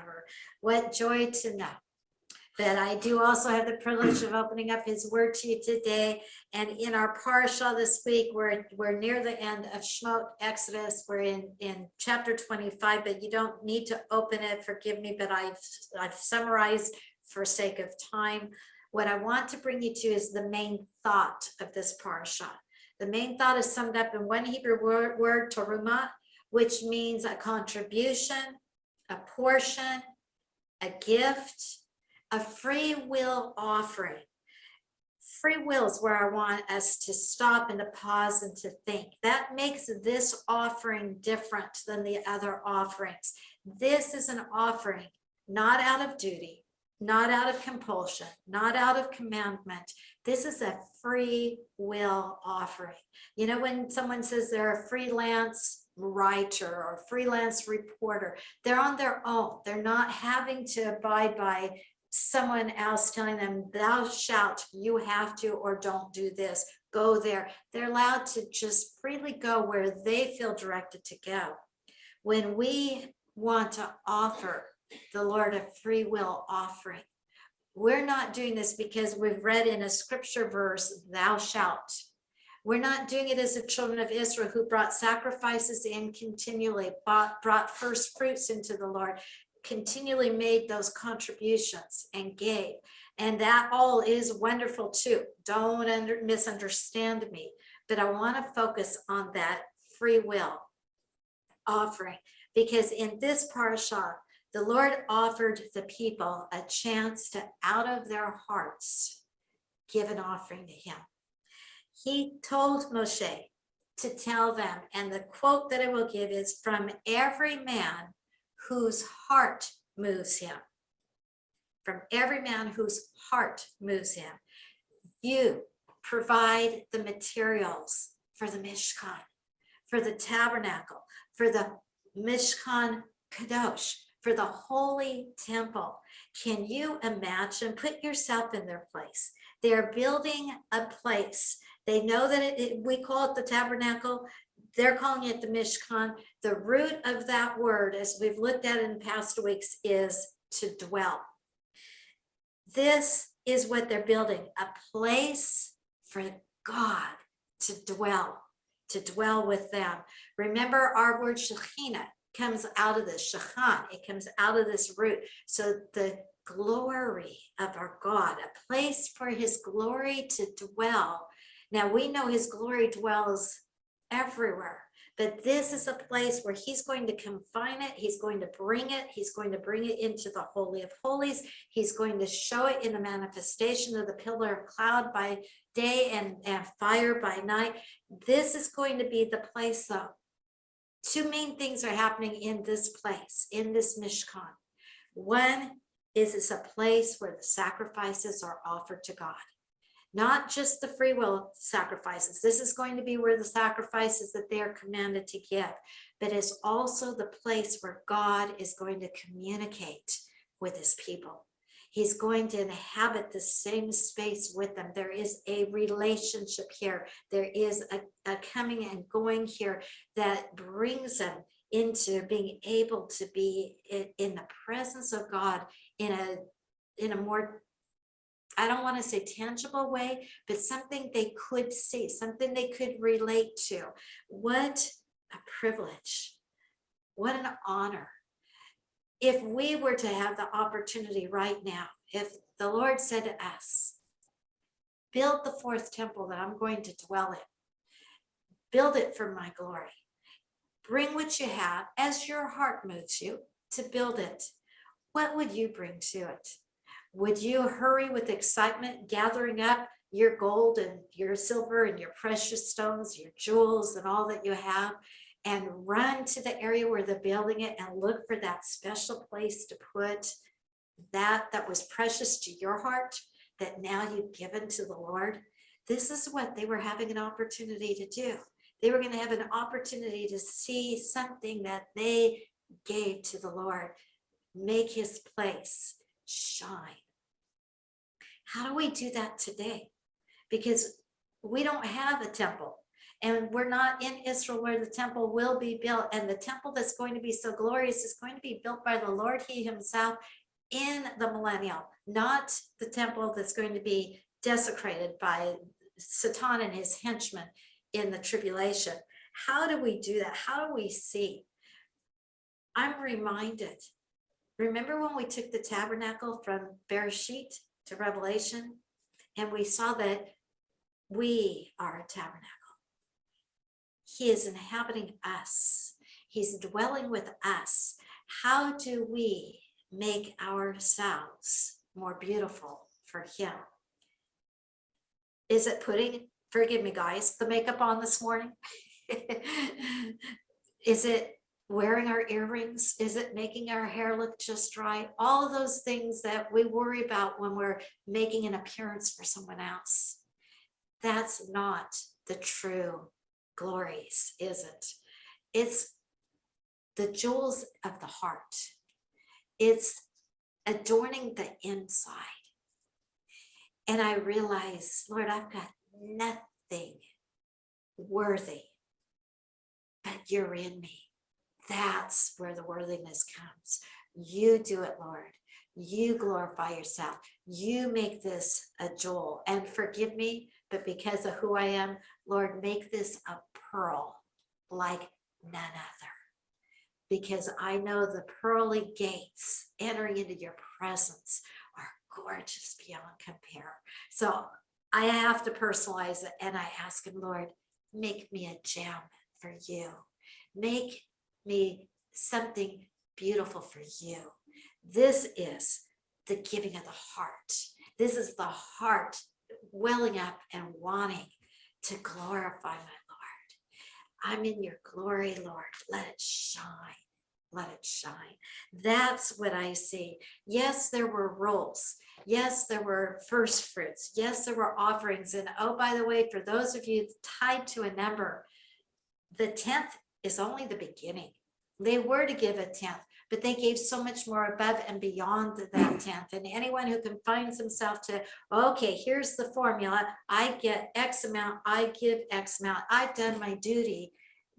forever. What joy to know that I do also have the privilege of opening up his word to you today. And in our parsha this week, we're, we're near the end of Shemot Exodus. We're in, in chapter 25, but you don't need to open it. Forgive me, but I've, I've summarized for sake of time. What I want to bring you to is the main thought of this parsha. The main thought is summed up in one Hebrew word, word terumah, which means a contribution, a portion, a gift, a free will offering. Free will is where I want us to stop and to pause and to think. That makes this offering different than the other offerings. This is an offering not out of duty, not out of compulsion, not out of commandment. This is a free will offering. You know, when someone says they're a freelance writer or freelance reporter, they're on their own. They're not having to abide by someone else telling them, thou shalt, you have to, or don't do this, go there. They're allowed to just freely go where they feel directed to go. When we want to offer the Lord a free will offering, we're not doing this because we've read in a scripture verse, thou shalt. We're not doing it as the children of Israel who brought sacrifices in continually, bought, brought first fruits into the Lord continually made those contributions and gave. And that all is wonderful too. Don't under, misunderstand me, but I want to focus on that free will offering because in this parasha, the Lord offered the people a chance to, out of their hearts, give an offering to him. He told Moshe to tell them, and the quote that I will give is from every man whose heart moves him. From every man whose heart moves him. You provide the materials for the Mishkan, for the tabernacle, for the Mishkan Kadosh, for the holy temple. Can you imagine? Put yourself in their place. They're building a place. They know that it, it, we call it the tabernacle they're calling it the Mishkan. The root of that word, as we've looked at in past weeks, is to dwell. This is what they're building, a place for God to dwell, to dwell with them. Remember our word Shekhinah comes out of this, Shechan, it comes out of this root. So the glory of our God, a place for his glory to dwell. Now we know his glory dwells everywhere. But this is a place where he's going to confine it. He's going to bring it. He's going to bring it into the Holy of Holies. He's going to show it in the manifestation of the pillar of cloud by day and, and fire by night. This is going to be the place though. Two main things are happening in this place, in this Mishkan. One is it's a place where the sacrifices are offered to God not just the free will sacrifices. This is going to be where the sacrifices that they are commanded to give, but it's also the place where God is going to communicate with his people. He's going to inhabit the same space with them. There is a relationship here. There is a, a coming and going here that brings them into being able to be in, in the presence of God in a in a more I don't want to say tangible way, but something they could see, something they could relate to. What a privilege. What an honor. If we were to have the opportunity right now, if the Lord said to us, build the fourth temple that I'm going to dwell in, build it for my glory, bring what you have as your heart moves you to build it. What would you bring to it? Would you hurry with excitement, gathering up your gold and your silver and your precious stones, your jewels and all that you have, and run to the area where they're building it and look for that special place to put that that was precious to your heart that now you've given to the Lord? This is what they were having an opportunity to do. They were going to have an opportunity to see something that they gave to the Lord, make his place shine. How do we do that today? Because we don't have a temple. And we're not in Israel where the temple will be built. And the temple that's going to be so glorious is going to be built by the Lord He Himself in the millennial, not the temple that's going to be desecrated by Satan and his henchmen in the tribulation. How do we do that? How do we see? I'm reminded. Remember when we took the tabernacle from Bereshit to Revelation and we saw that we are a tabernacle. He is inhabiting us. He's dwelling with us. How do we make ourselves more beautiful for him? Is it putting, forgive me guys, the makeup on this morning? Is it wearing our earrings? Is it making our hair look just right? All of those things that we worry about when we're making an appearance for someone else. That's not the true glories, is it? It's the jewels of the heart. It's adorning the inside. And I realize, Lord, I've got nothing worthy, but you're in me. That's where the worthiness comes. You do it, Lord. You glorify yourself. You make this a jewel. And forgive me, but because of who I am, Lord, make this a pearl like none other. Because I know the pearly gates entering into your presence are gorgeous beyond compare. So I have to personalize it and I ask him, Lord, make me a gem for you. Make me something beautiful for you. This is the giving of the heart. This is the heart welling up and wanting to glorify my Lord. I'm in your glory, Lord. Let it shine. Let it shine. That's what I see. Yes, there were roles. Yes, there were first fruits. Yes, there were offerings. And oh, by the way, for those of you tied to a number, the 10th is only the beginning. They were to give a 10th, but they gave so much more above and beyond that 10th. And anyone who confines himself to, okay, here's the formula. I get X amount, I give X amount. I've done my duty.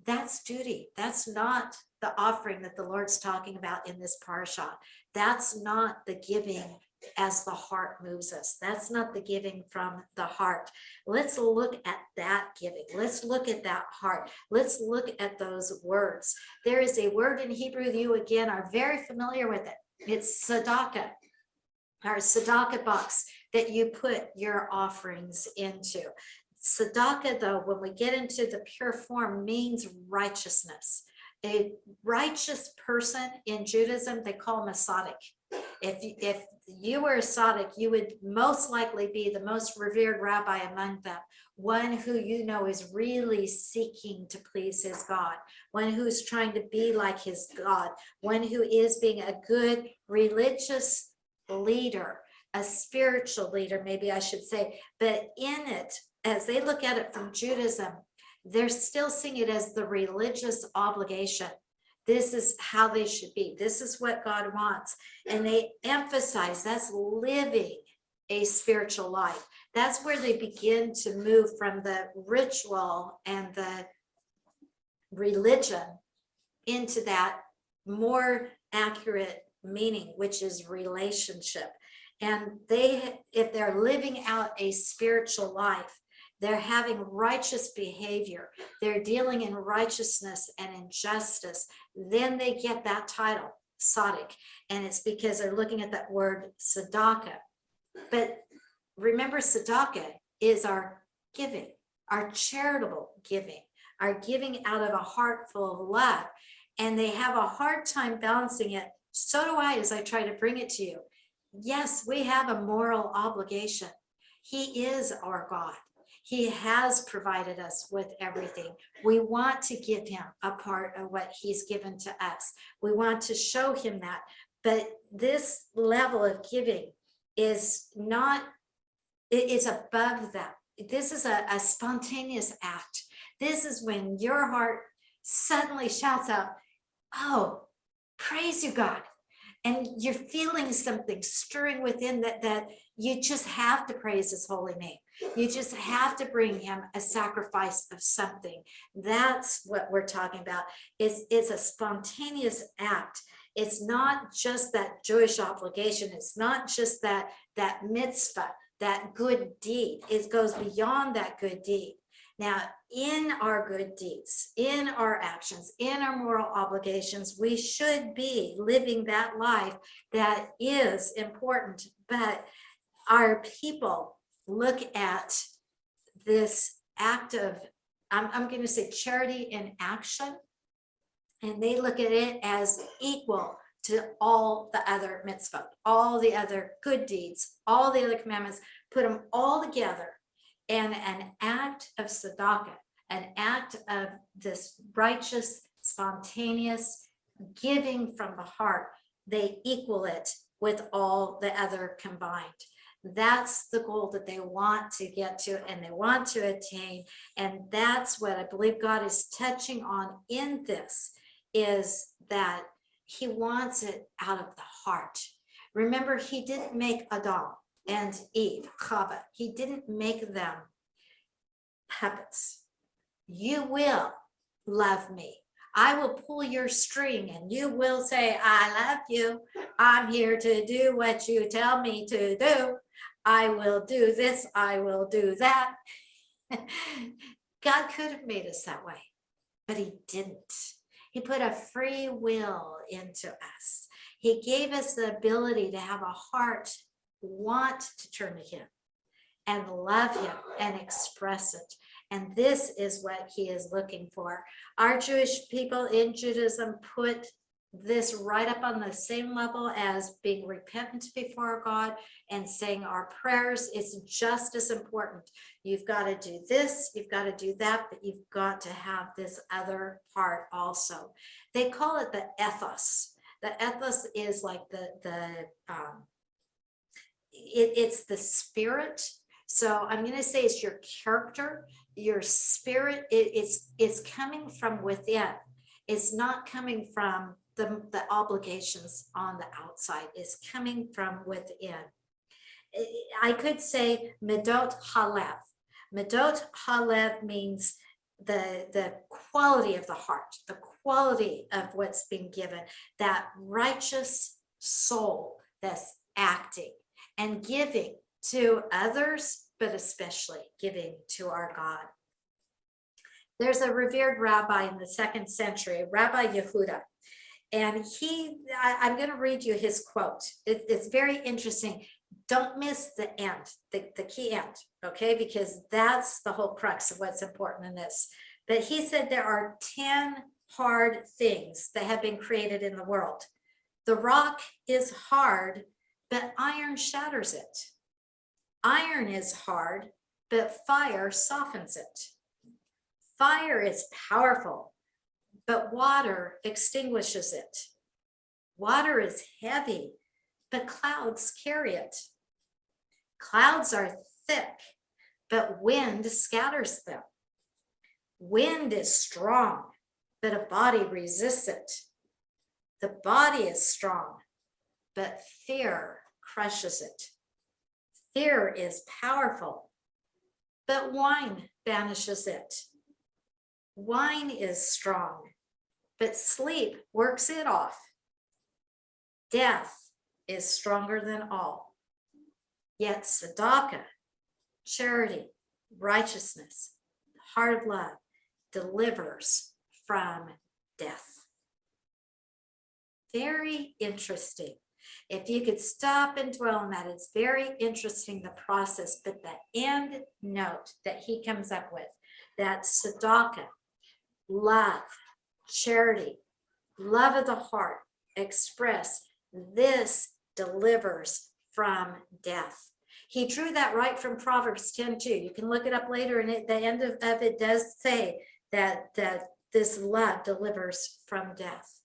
That's duty. That's not the offering that the Lord's talking about in this parsha. That's not the giving as the heart moves us. That's not the giving from the heart. Let's look at that giving. Let's look at that heart. Let's look at those words. There is a word in Hebrew you again are very familiar with it. It's tzedakah, our tzedakah box that you put your offerings into. Tzedakah, though, when we get into the pure form, means righteousness. A righteous person in Judaism, they call tzaddik. If, if you were a tzaddik, you would most likely be the most revered rabbi among them, one who you know is really seeking to please his God, one who's trying to be like his God, one who is being a good religious leader, a spiritual leader, maybe I should say, but in it, as they look at it from Judaism, they're still seeing it as the religious obligation this is how they should be. This is what God wants. And they emphasize that's living a spiritual life. That's where they begin to move from the ritual and the religion into that more accurate meaning, which is relationship. And they, if they're living out a spiritual life, they're having righteous behavior. They're dealing in righteousness and injustice. Then they get that title, Tzaddik. And it's because they're looking at that word tzedakah. But remember, tzedakah is our giving, our charitable giving, our giving out of a heart full of love. And they have a hard time balancing it. So do I as I try to bring it to you. Yes, we have a moral obligation. He is our God. He has provided us with everything. We want to give him a part of what he's given to us. We want to show him that. But this level of giving is not, it is above that. This is a, a spontaneous act. This is when your heart suddenly shouts out, oh, praise you, God. and you're feeling something stirring within that, that you just have to praise his holy name. You just have to bring him a sacrifice of something. That's what we're talking about. It's, it's a spontaneous act. It's not just that Jewish obligation. It's not just that, that mitzvah, that good deed. It goes beyond that good deed. Now, in our good deeds, in our actions, in our moral obligations, we should be living that life that is important. But our people look at this act of, I'm, I'm going to say charity in action, and they look at it as equal to all the other mitzvot, all the other good deeds, all the other commandments, put them all together and an act of tzedakah, an act of this righteous, spontaneous giving from the heart, they equal it with all the other combined. That's the goal that they want to get to and they want to attain. And that's what I believe God is touching on in this is that he wants it out of the heart. Remember, he didn't make Adam and Eve, Chava. He didn't make them puppets. You will love me. I will pull your string and you will say, I love you. I'm here to do what you tell me to do. I will do this. I will do that. God could have made us that way, but he didn't. He put a free will into us. He gave us the ability to have a heart want to turn to him and love him and express it. And this is what he is looking for. Our Jewish people in Judaism put this right up on the same level as being repentant before God and saying our prayers is just as important. You've got to do this, you've got to do that, but you've got to have this other part also. They call it the ethos. The ethos is like the, the um, it, it's the spirit. So I'm going to say it's your character, your spirit. It, it's, it's coming from within. It's not coming from the, the obligations on the outside is coming from within. I could say Medot Halev. Medot Halev means the, the quality of the heart, the quality of what's been given, that righteous soul that's acting and giving to others, but especially giving to our God. There's a revered rabbi in the second century, Rabbi Yehuda, and he, I, am going to read you his quote. It, it's very interesting. Don't miss the end, the, the key end, okay? Because that's the whole crux of what's important in this. But he said there are 10 hard things that have been created in the world. The rock is hard, but iron shatters it. Iron is hard, but fire softens it. Fire is powerful, but water extinguishes it. Water is heavy, but clouds carry it. Clouds are thick, but wind scatters them. Wind is strong, but a body resists it. The body is strong, but fear crushes it. Fear is powerful, but wine banishes it. Wine is strong, but sleep works it off. Death is stronger than all. Yet tzedakah, charity, righteousness, of love, delivers from death. Very interesting. If you could stop and dwell on that, it's very interesting, the process, but the end note that he comes up with, that tzedakah, love, charity, love of the heart, express, this delivers from death. He drew that right from Proverbs 10 too. You can look it up later and at the end of, of it does say that, that this love delivers from death.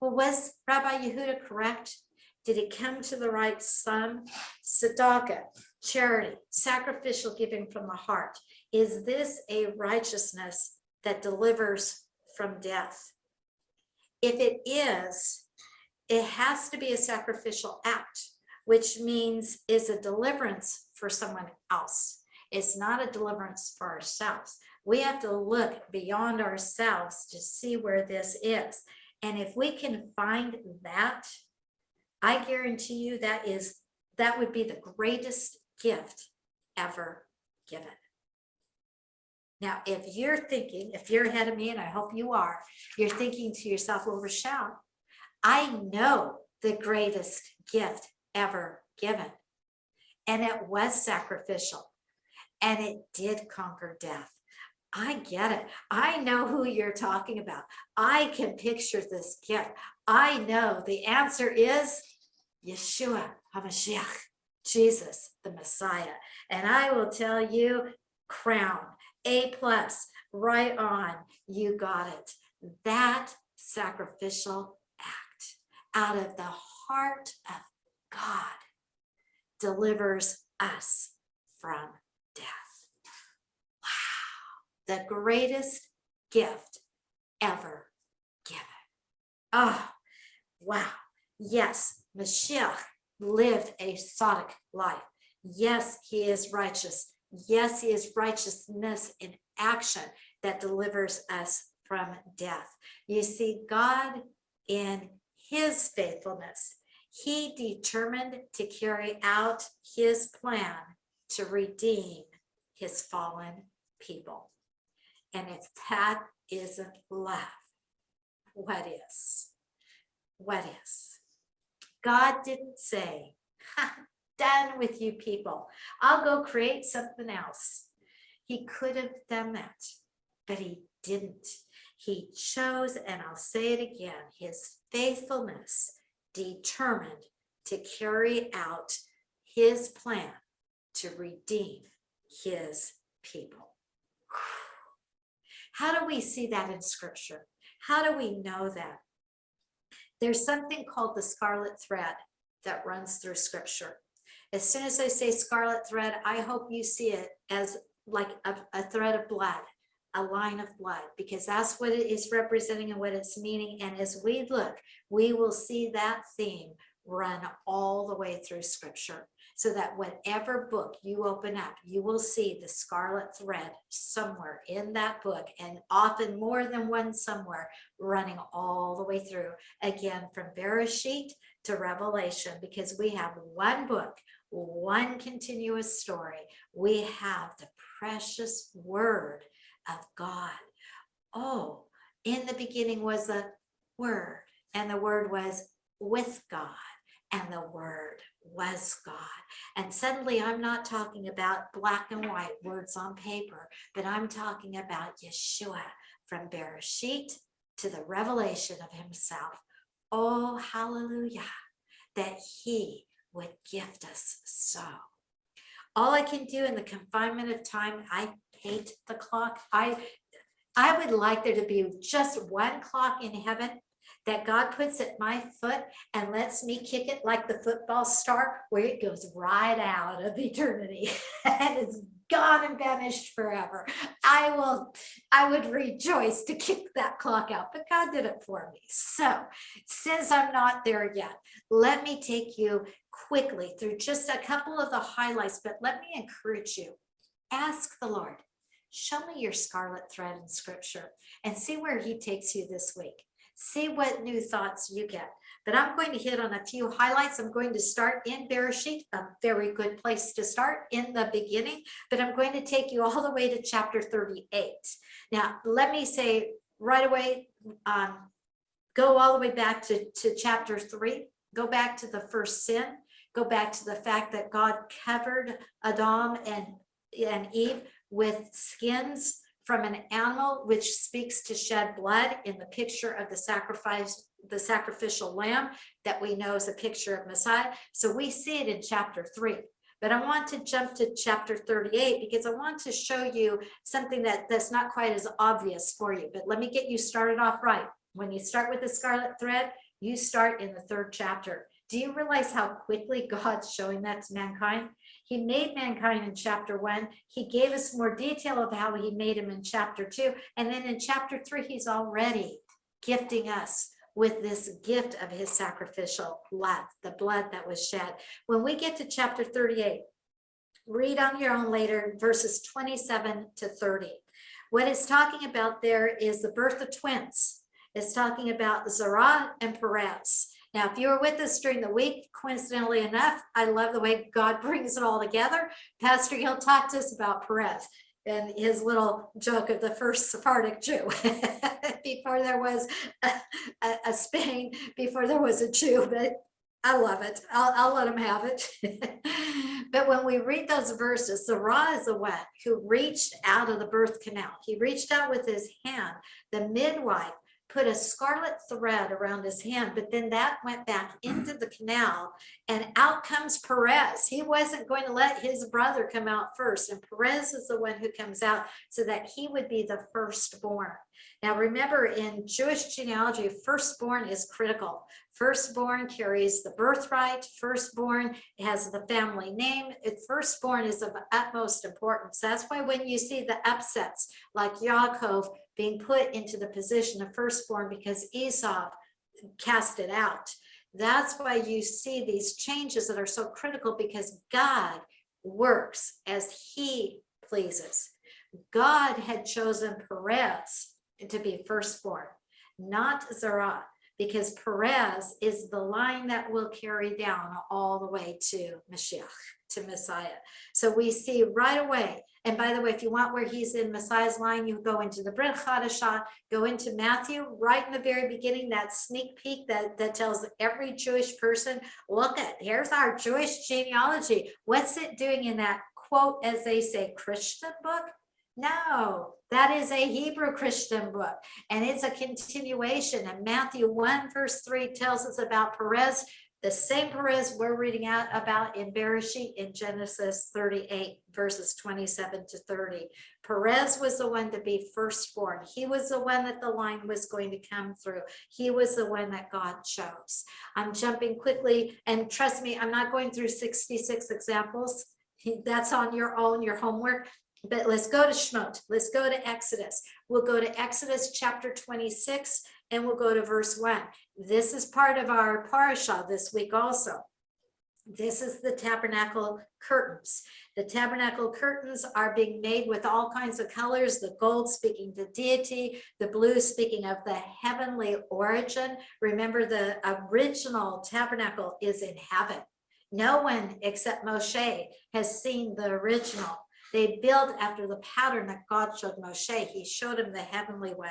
Well, was Rabbi Yehuda correct? Did it come to the right sum? Tzedakah, charity, sacrificial giving from the heart. Is this a righteousness that delivers from death. If it is, it has to be a sacrificial act, which means is a deliverance for someone else. It's not a deliverance for ourselves. We have to look beyond ourselves to see where this is. And if we can find that, I guarantee you that is, that would be the greatest gift ever given. Now, if you're thinking, if you're ahead of me, and I hope you are, you're thinking to yourself, well, Rochelle, I know the greatest gift ever given. And it was sacrificial and it did conquer death. I get it. I know who you're talking about. I can picture this gift. I know the answer is Yeshua HaMashiach, Jesus, the Messiah. And I will tell you, crown, A plus, right on, you got it. That sacrificial act out of the heart of God delivers us from death Wow, the greatest gift ever given. Oh, wow. Yes, Mashiach lived a tzaddik life. Yes, he is righteous. Yes, he is righteousness in action that delivers us from death. You see, God in his faithfulness, he determined to carry out his plan to redeem his fallen people. And if that isn't love, what is? What is? God didn't say, done with you people. I'll go create something else. He could have done that, but he didn't. He chose, and I'll say it again, his faithfulness determined to carry out his plan to redeem his people. How do we see that in scripture? How do we know that? There's something called the scarlet thread that runs through scripture. As soon as I say scarlet thread, I hope you see it as like a, a thread of blood, a line of blood, because that's what it is representing and what it's meaning. And as we look, we will see that theme run all the way through scripture so that whatever book you open up, you will see the scarlet thread somewhere in that book and often more than one somewhere running all the way through again from Bereshit to Revelation because we have one book, one continuous story. We have the precious word of God. Oh, in the beginning was a word and the word was with God and the word was God. And suddenly I'm not talking about black and white words on paper, but I'm talking about Yeshua from Bereshit to the revelation of himself. Oh, hallelujah, that he would gift us so. All I can do in the confinement of time, I hate the clock. I, I would like there to be just one clock in heaven that God puts at my foot and lets me kick it like the football star where it goes right out of eternity and it's gone and vanished forever. I will, I would rejoice to kick that clock out, but God did it for me. So since I'm not there yet, let me take you quickly through just a couple of the highlights, but let me encourage you. Ask the Lord, show me your scarlet thread in scripture and see where he takes you this week see what new thoughts you get. But I'm going to hit on a few highlights. I'm going to start in Bereshit, a very good place to start in the beginning, but I'm going to take you all the way to chapter 38. Now, let me say right away, um, go all the way back to, to chapter three, go back to the first sin, go back to the fact that God covered Adam and, and Eve with skins from an animal which speaks to shed blood in the picture of the sacrifice the sacrificial lamb that we know is a picture of Messiah. So we see it in chapter three. But I want to jump to chapter 38 because I want to show you something that that's not quite as obvious for you. But let me get you started off right. When you start with the scarlet thread, you start in the third chapter. Do you realize how quickly God's showing that to mankind? He made mankind in chapter one. He gave us more detail of how he made him in chapter two. And then in chapter three, he's already gifting us with this gift of his sacrificial blood, the blood that was shed. When we get to chapter 38, read on your own later, verses 27 to 30. What it's talking about there is the birth of twins. It's talking about Zerah and Perez. Now, if you were with us during the week, coincidentally enough, I love the way God brings it all together. Pastor Hill talked to us about Perez and his little joke of the first Sephardic Jew before there was a, a, Spain, before there was a Jew, but I love it. I'll, I'll let him have it. but when we read those verses, Zerah is the one who reached out of the birth canal. He reached out with his hand. The midwife put a scarlet thread around his hand, but then that went back mm. into the canal and out comes Perez. He wasn't going to let his brother come out first. And Perez is the one who comes out so that he would be the firstborn. Now, remember in Jewish genealogy, firstborn is critical. Firstborn carries the birthright. Firstborn has the family name. Firstborn is of utmost importance. That's why when you see the upsets like Yaakov being put into the position of firstborn because Esau cast it out. That's why you see these changes that are so critical because God works as he pleases. God had chosen Perez to be firstborn, not Zerah, because Perez is the line that will carry down all the way to Mashiach, to Messiah. So we see right away, and by the way, if you want where he's in Messiah's line, you go into the Brit Chadashah, go into Matthew, right in the very beginning, that sneak peek that, that tells every Jewish person, look at, here's our Jewish genealogy. What's it doing in that quote, as they say, Christian book? No, that is a Hebrew Christian book, and it's a continuation. And Matthew 1, verse 3 tells us about Perez, the same Perez we're reading out about in Bereshit in Genesis 38, verses 27 to 30. Perez was the one to be firstborn. He was the one that the line was going to come through. He was the one that God chose. I'm jumping quickly, and trust me, I'm not going through 66 examples. That's on your own, your homework. But let's go to Shemot. Let's go to Exodus. We'll go to Exodus chapter 26 and we'll go to verse 1. This is part of our parasha this week also. This is the tabernacle curtains. The tabernacle curtains are being made with all kinds of colors, the gold speaking to deity, the blue speaking of the heavenly origin. Remember the original tabernacle is in heaven. No one except Moshe has seen the original. They built after the pattern that God showed Moshe. He showed him the heavenly one.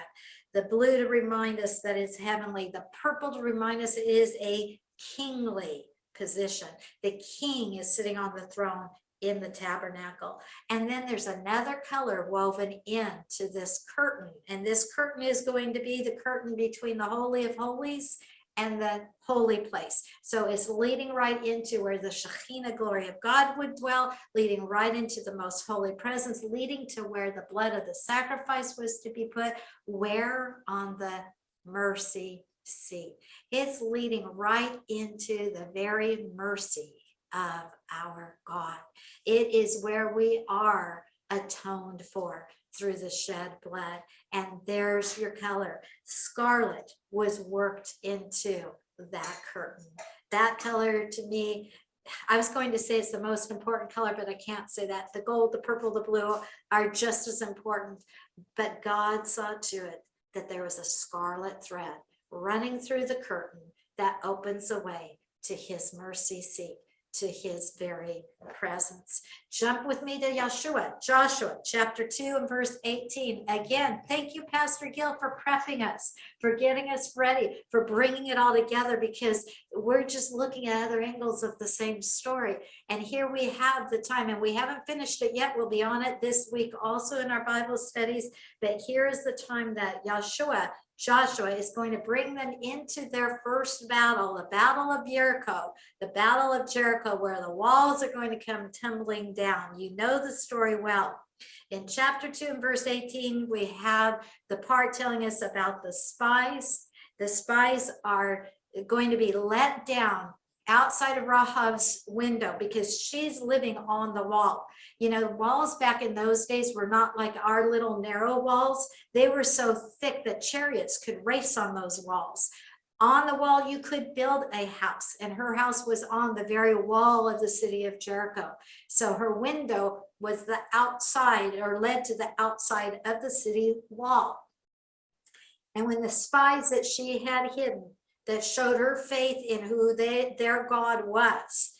The blue to remind us that it's heavenly. The purple to remind us it is a kingly position. The king is sitting on the throne in the tabernacle. And then there's another color woven into this curtain. And this curtain is going to be the curtain between the Holy of Holies and the holy place. So it's leading right into where the Shekhinah glory of God would dwell, leading right into the most holy presence, leading to where the blood of the sacrifice was to be put, where on the mercy seat. It's leading right into the very mercy of our God. It is where we are atoned for through the shed blood. And there's your color. Scarlet was worked into that curtain. That color to me, I was going to say it's the most important color, but I can't say that. The gold, the purple, the blue are just as important. But God saw to it that there was a scarlet thread running through the curtain that opens a way to his mercy seat to his very presence. Jump with me to Yeshua, Joshua chapter 2 and verse 18. Again, thank you, Pastor Gill, for prepping us, for getting us ready, for bringing it all together because we're just looking at other angles of the same story. And here we have the time, and we haven't finished it yet. We'll be on it this week also in our Bible studies. But here is the time that Yeshua Joshua is going to bring them into their first battle, the battle of Jericho, the battle of Jericho, where the walls are going to come tumbling down. You know the story well. In chapter 2 and verse 18, we have the part telling us about the spies. The spies are going to be let down outside of Rahab's window because she's living on the wall. You know, walls back in those days were not like our little narrow walls. They were so thick that chariots could race on those walls. On the wall, you could build a house and her house was on the very wall of the city of Jericho. So her window was the outside or led to the outside of the city wall. And when the spies that she had hidden that showed her faith in who they, their God was,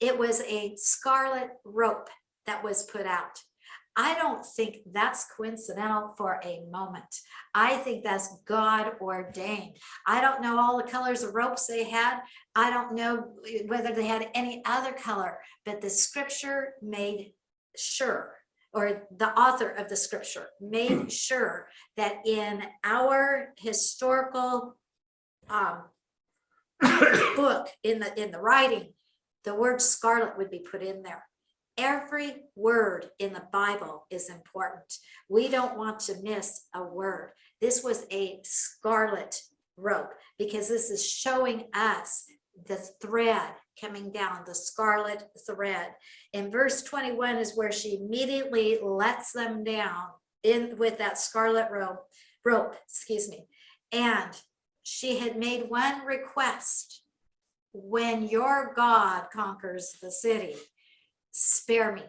it was a scarlet rope that was put out. I don't think that's coincidental for a moment. I think that's God ordained. I don't know all the colors of ropes they had. I don't know whether they had any other color, but the scripture made sure or the author of the scripture made sure that in our historical um, book in the in the writing the word scarlet would be put in there every word in the bible is important we don't want to miss a word this was a scarlet rope because this is showing us the thread coming down, the scarlet thread. In verse 21 is where she immediately lets them down in with that scarlet rope, rope, excuse me. And she had made one request. When your God conquers the city, spare me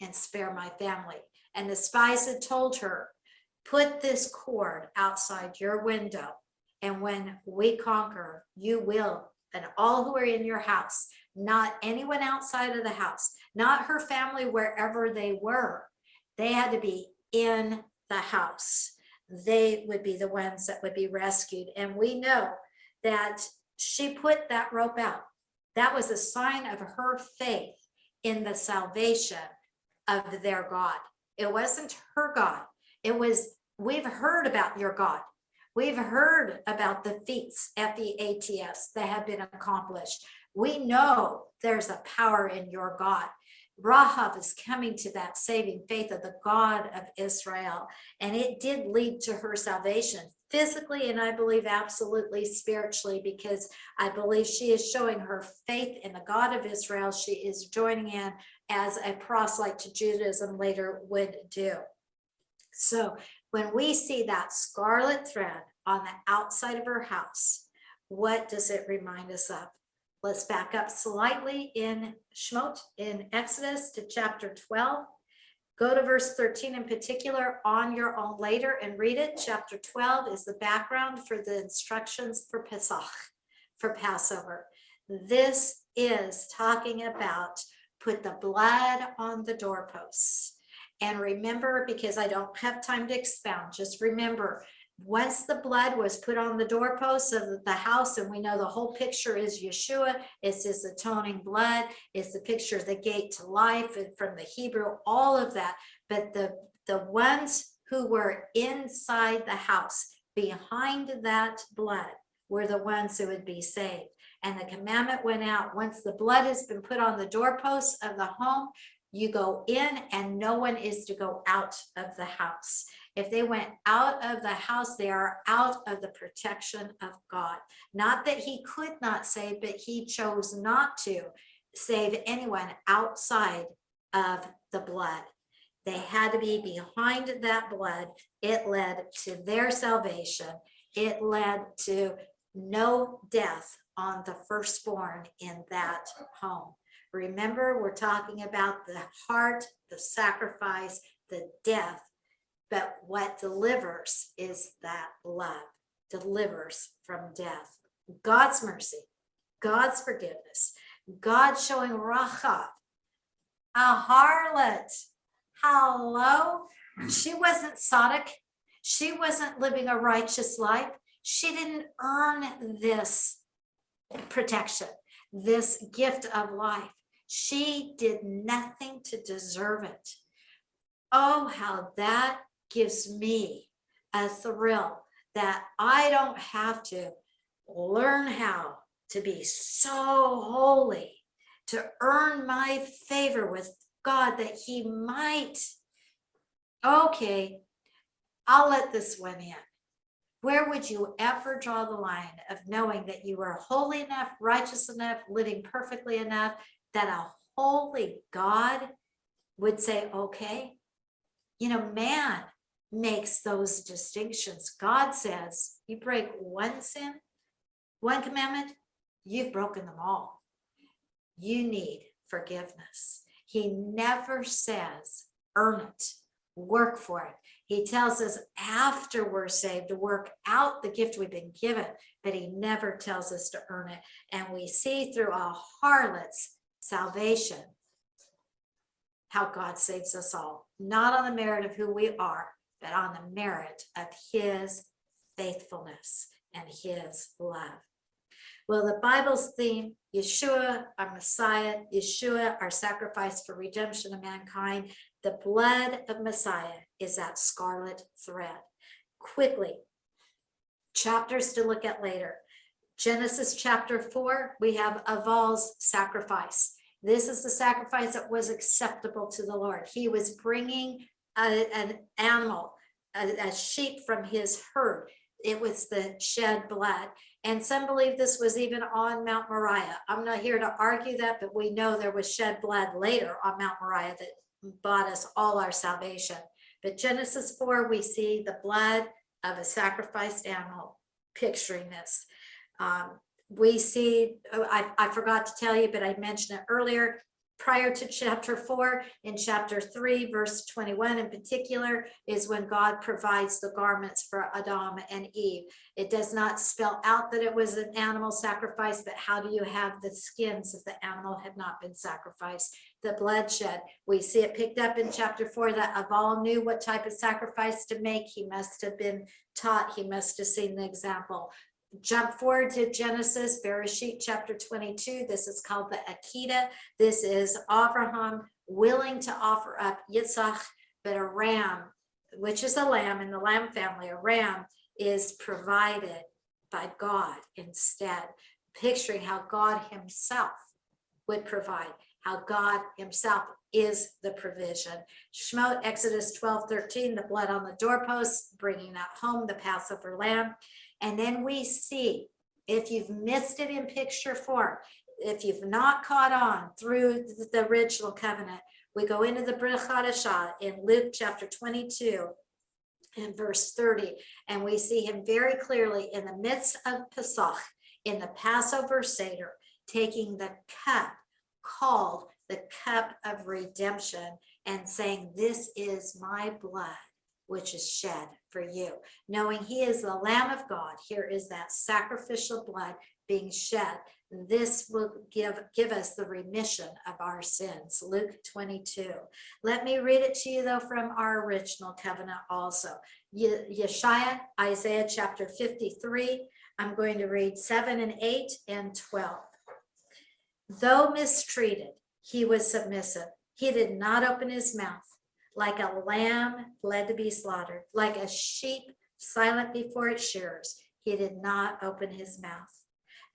and spare my family. And the spies had told her, put this cord outside your window. And when we conquer, you will and all who are in your house, not anyone outside of the house, not her family, wherever they were. They had to be in the house. They would be the ones that would be rescued. And we know that she put that rope out. That was a sign of her faith in the salvation of their God. It wasn't her God. It was, we've heard about your God. We've heard about the feats, at the F-E-A-T-S, that have been accomplished. We know there's a power in your God. Rahab is coming to that saving faith of the God of Israel. And it did lead to her salvation physically and I believe absolutely spiritually because I believe she is showing her faith in the God of Israel. She is joining in as a proselyte to Judaism later would do. So when we see that scarlet thread on the outside of her house, what does it remind us of? Let's back up slightly in Shemot, in Exodus to chapter 12. Go to verse 13 in particular on your own later and read it. Chapter 12 is the background for the instructions for Pesach, for Passover. This is talking about put the blood on the doorposts. And remember, because I don't have time to expound, just remember, once the blood was put on the doorposts of the house, and we know the whole picture is Yeshua, it's his atoning blood, it's the picture of the gate to life and from the Hebrew, all of that. But the, the ones who were inside the house, behind that blood, were the ones who would be saved. And the commandment went out, once the blood has been put on the doorposts of the home, you go in and no one is to go out of the house. If they went out of the house, they are out of the protection of God. Not that he could not save, but he chose not to save anyone outside of the blood. They had to be behind that blood. It led to their salvation. It led to no death on the firstborn in that home. Remember, we're talking about the heart, the sacrifice, the death, but what delivers is that love, delivers from death. God's mercy, God's forgiveness, God showing Rahab, a harlot. Hello? She wasn't tzaddik. She wasn't living a righteous life. She didn't earn this protection, this gift of life. She did nothing to deserve it. Oh, how that gives me a thrill that I don't have to learn how to be so holy, to earn my favor with God that he might, okay, I'll let this one in. Where would you ever draw the line of knowing that you are holy enough, righteous enough, living perfectly enough that a holy God would say, okay, you know, man makes those distinctions. God says, you break one sin, One commandment, you've broken them all. You need forgiveness. He never says, earn it, work for it. He tells us after we're saved to work out the gift we've been given, but he never tells us to earn it. And we see through a harlot's salvation how God saves us all, not on the merit of who we are, but on the merit of his faithfulness and his love. Well, the Bible's theme, Yeshua, our Messiah, Yeshua, our sacrifice for redemption of mankind, the blood of Messiah is that scarlet thread. Quickly, chapters to look at later. Genesis chapter four, we have Aval's sacrifice. This is the sacrifice that was acceptable to the Lord. He was bringing a- an animal, a, a sheep from his herd. It was the shed blood. And some believe this was even on Mount Moriah. I'm not here to argue that, but we know there was shed blood later on Mount Moriah that bought us all our salvation. But Genesis 4, we see the blood of a sacrificed animal picturing this. Um, we see, oh, I, I forgot to tell you, but I mentioned it earlier, prior to chapter four, in chapter three, verse 21 in particular, is when God provides the garments for Adam and Eve. It does not spell out that it was an animal sacrifice, but how do you have the skins if the animal had not been sacrificed? The bloodshed, we see it picked up in chapter four that Aval knew what type of sacrifice to make. He must have been taught, he must have seen the example jump forward to Genesis, Bereshit chapter 22. This is called the Akedah. This is Abraham willing to offer up Yitzhak, but a ram, which is a lamb in the lamb family, a ram is provided by God instead, picturing how God himself would provide, how God himself is the provision. Shemot, Exodus 12, 13, the blood on the doorposts, bringing that home, the Passover lamb. And then we see, if you've missed it in picture form, if you've not caught on through the original covenant, we go into the Brit in Luke chapter 22 and verse 30, and we see him very clearly in the midst of Pesach, in the Passover Seder, taking the cup called the cup of redemption and saying, this is my blood which is shed for you. Knowing he is the Lamb of God, here is that sacrificial blood being shed. This will give, give us the remission of our sins. Luke 22. Let me read it to you though from our original covenant also. Ye- Yeshaya, Isaiah chapter 53. I'm going to read 7 and 8 and 12. Though mistreated, he was submissive. He did not open his mouth like a lamb led to be slaughtered, like a sheep silent before its shearers. He did not open his mouth.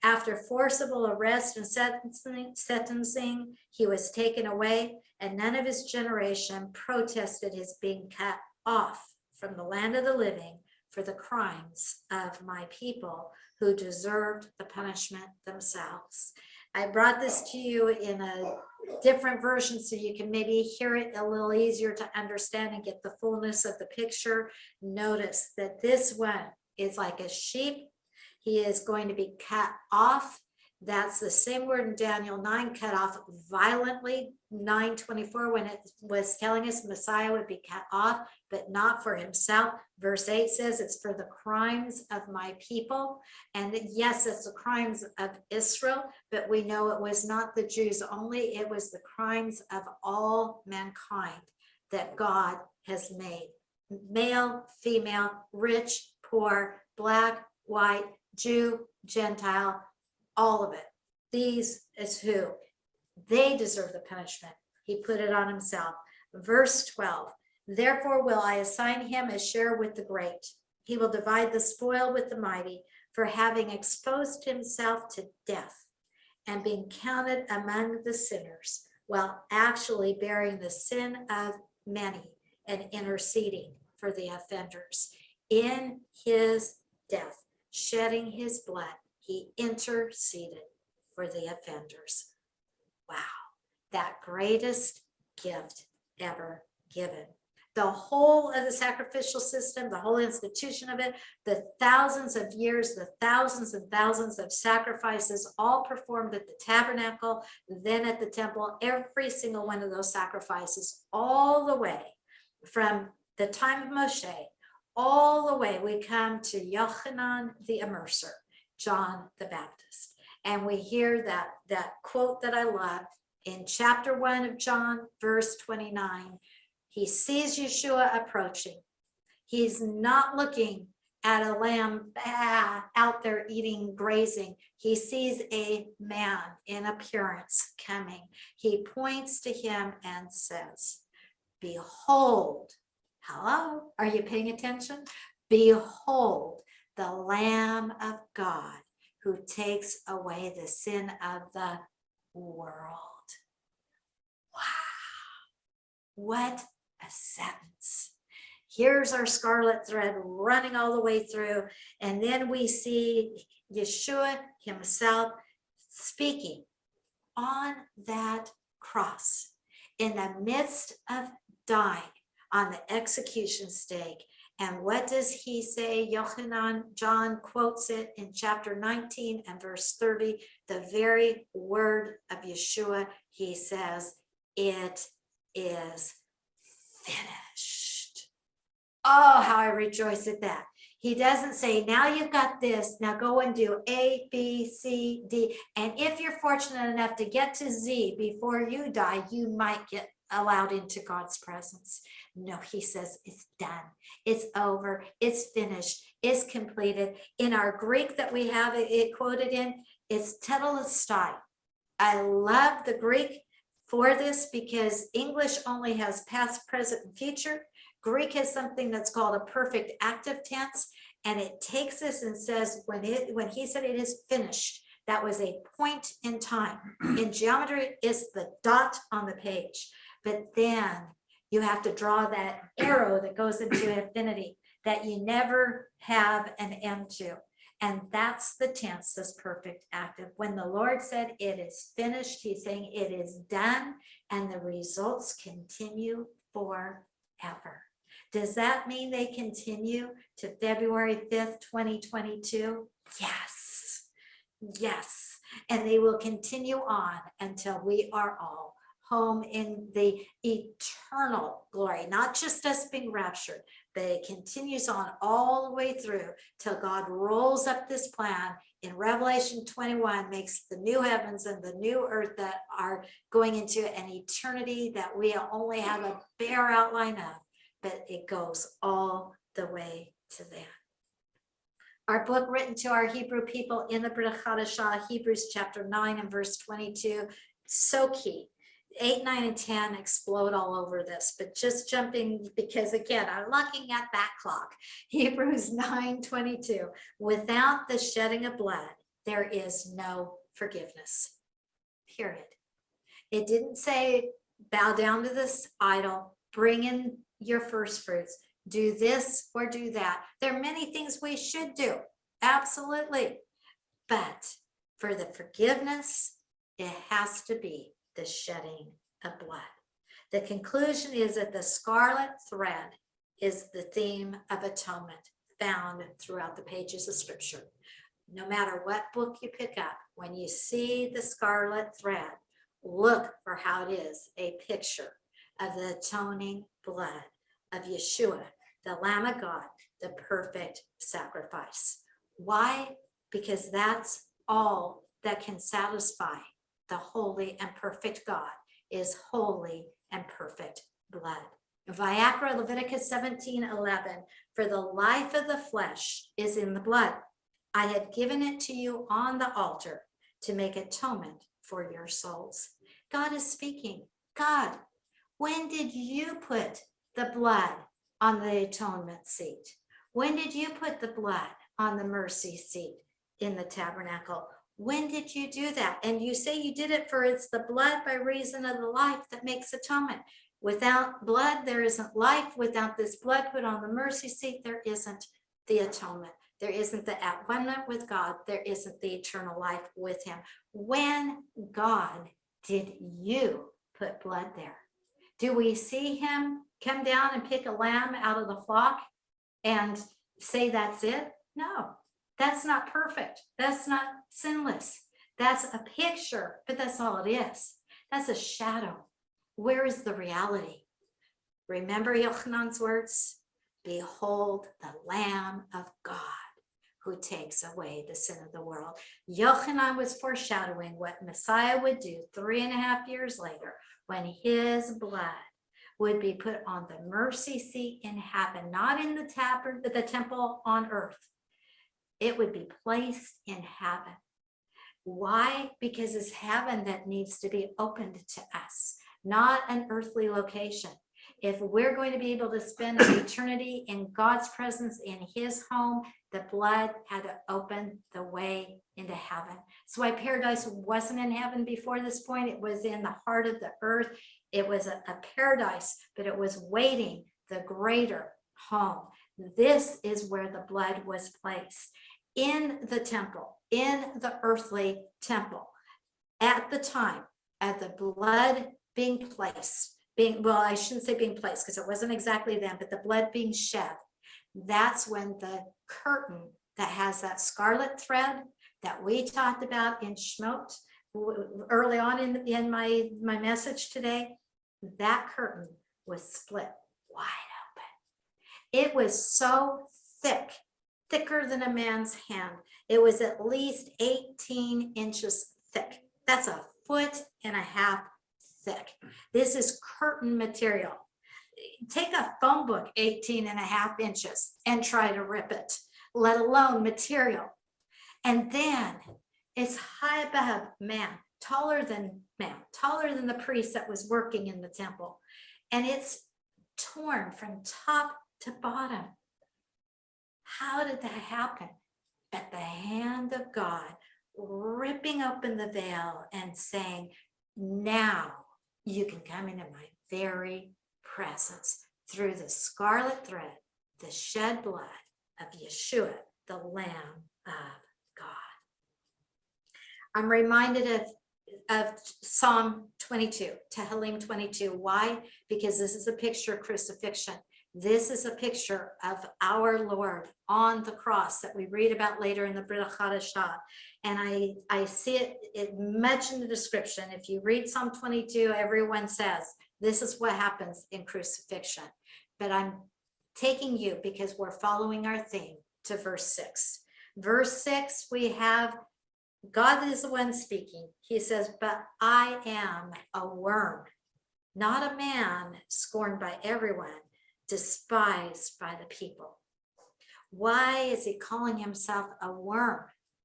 After forcible arrest and sentencing, he was taken away, and none of his generation protested his being cut off from the land of the living for the crimes of my people who deserved the punishment themselves. I brought this to you in a different versions so you can maybe hear it a little easier to understand and get the fullness of the picture. Notice that this one is like a sheep. He is going to be cut off. That's the same word in Daniel 9, cut off violently, 924, when it was telling us Messiah would be cut off, but not for himself. Verse 8 says it's for the crimes of my people. And yes, it's the crimes of Israel, but we know it was not the Jews only, it was the crimes of all mankind that God has made. Male, female, rich, poor, black, white, Jew, Gentile, all of it. These is who they deserve the punishment. He put it on himself. Verse 12, therefore will I assign him a share with the great. He will divide the spoil with the mighty for having exposed himself to death and being counted among the sinners while actually bearing the sin of many and interceding for the offenders. In his death, shedding his blood, he interceded for the offenders. Wow, that greatest gift ever given. the whole of the sacrificial system, the whole institution of it, the thousands of years, the thousands and thousands of sacrifices, all performed at the tabernacle, then at the temple, every single one of those sacrifices, all the way from the time of Moshe, all the way we come to Yochanan the Immerser, John the Baptist. And we hear that, that quote that I love in chapter one of John, verse 29. He sees Yeshua approaching. He's not looking at a lamb ah, out there eating, grazing. He sees a man in appearance coming. He points to him and says, Behold, hello, are you paying attention? Behold, the Lamb of God who takes away the sin of the world. Wow, what a sentence. Here's our scarlet thread running all the way through. And then we see Yeshua himself speaking on that cross in the midst of dying on the execution stake. And what does he say? John quotes it in chapter 19 and verse 30, the very word of Yeshua. He says, it is finished. Oh, how I rejoice at that. He doesn't say, now you've got this, now go and do A, B, C, D. And if you're fortunate enough to get to Z before you die, you might get allowed into God's presence. No, he says it's done. It's over. It's finished. It's completed. In our Greek that we have it, it quoted in, it's tetelestai. I love the Greek for this because English only has past, present, and future. Greek has something that's called a perfect active tense, and it takes this and says when it when he said it is finished, that was a point in time. In geometry, it's the dot on the page. But then you have to draw that arrow that goes into infinity that you never have an end to. And that's the tense, this perfect active. When the Lord said it is finished, he's saying it is done and the results continue forever. Does that mean they continue to February 5th, 2022? Yes, yes. And they will continue on until we are all home in the eternal glory, not just us being raptured, but it continues on all the way through till God rolls up this plan in Revelation 21, makes the new heavens and the new earth that are going into an eternity that we only have a bare outline of, but it goes all the way to that. Our book written to our Hebrew people in the Brit Hebrews chapter 9 and verse 22, so key eight, nine, and 10 explode all over this, but just jumping because again, I'm looking at that clock. Hebrews 9, 22, without the shedding of blood, there is no forgiveness, period. It didn't say bow down to this idol, bring in your first fruits, do this or do that. There are many things we should do, absolutely. But for the forgiveness, it has to be the shedding of blood. The conclusion is that the scarlet thread is the theme of atonement found throughout the pages of scripture. No matter what book you pick up, when you see the scarlet thread, look for how it is a picture of the atoning blood of Yeshua, the Lamb of God, the perfect sacrifice. Why? Because that's all that can satisfy the holy and perfect God is holy and perfect blood. Vayikra Leviticus 17, 11, for the life of the flesh is in the blood. I have given it to you on the altar to make atonement for your souls. God is speaking. God, when did you put the blood on the atonement seat? When did you put the blood on the mercy seat in the tabernacle? When did you do that? And you say you did it for it's the blood by reason of the life that makes atonement. Without blood, there isn't life. Without this blood put on the mercy seat, there isn't the atonement. There isn't the at one with God. There isn't the eternal life with him. When God did you put blood there? Do we see him come down and pick a lamb out of the flock and say that's it? No, that's not perfect. That's not sinless. That's a picture, but that's all it is. That's a shadow. Where is the reality? Remember Yochanan's words? Behold the Lamb of God who takes away the sin of the world. Yochanan was foreshadowing what Messiah would do three and a half years later when his blood would be put on the mercy seat in heaven, not in the the temple on earth. It would be placed in heaven. Why? Because it's heaven that needs to be opened to us, not an earthly location. If we're going to be able to spend an eternity in God's presence in his home, the blood had to open the way into heaven. So why paradise wasn't in heaven before this point, it was in the heart of the earth. It was a, a paradise, but it was waiting the greater home. This is where the blood was placed in the temple, in the earthly temple. At the time, at the blood being placed, being, well, I shouldn't say being placed because it wasn't exactly then, but the blood being shed, that's when the curtain that has that scarlet thread that we talked about in Shmot early on in, in my, my message today, that curtain was split wide open. It was so thick, thicker than a man's hand. It was at least 18 inches thick. That's a foot and a half thick. This is curtain material. Take a phone book 18 and a half inches and try to rip it, let alone material. And then it's high above man, taller than man, taller than the priest that was working in the temple. And it's torn from top to bottom. How did that happen? At the hand of God, ripping open the veil and saying, now you can come into my very presence through the scarlet thread, the shed blood of Yeshua, the Lamb of God. I'm reminded of, of Psalm 22, Tehillim 22. Why? Because this is a picture of crucifixion. This is a picture of our Lord on the cross that we read about later in the Brit Hadashah. And I, I see it, it much in the description. If you read Psalm 22, everyone says, this is what happens in crucifixion. But I'm taking you because we're following our theme to verse six. Verse six, we have God is the one speaking. He says, but I am a worm, not a man scorned by everyone, despised by the people. Why is he calling himself a worm?